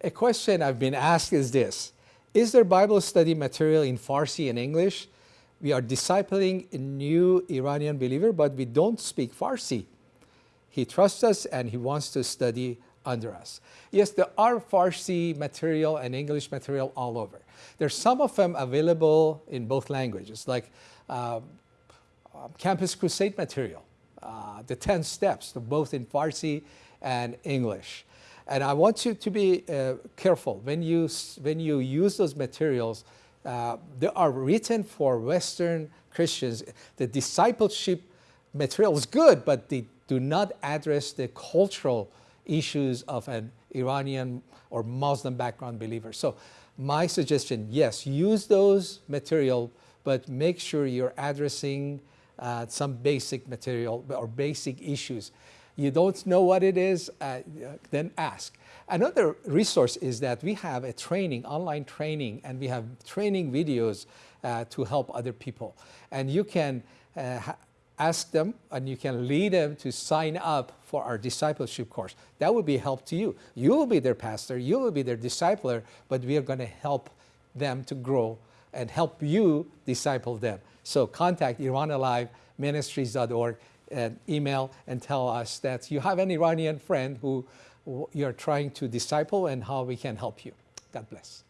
A question I've been asked is this. Is there Bible study material in Farsi and English? We are discipling a new Iranian believer, but we don't speak Farsi. He trusts us and he wants to study under us. Yes, there are Farsi material and English material all over. There's some of them available in both languages, like uh, Campus Crusade material, uh, the 10 steps, both in Farsi and English. And I want you to be uh, careful when you, when you use those materials, uh, they are written for Western Christians. The discipleship material is good, but they do not address the cultural issues of an Iranian or Muslim background believer. So my suggestion, yes, use those material, but make sure you're addressing uh, some basic material or basic issues you don't know what it is, uh, then ask. Another resource is that we have a training, online training, and we have training videos uh, to help other people. And you can uh, ask them and you can lead them to sign up for our discipleship course. That will be help to you. You will be their pastor, you will be their discipler, but we are going to help them to grow and help you disciple them. So contact IranAliveMinistries.org and email and tell us that you have an Iranian friend who you're trying to disciple and how we can help you. God bless.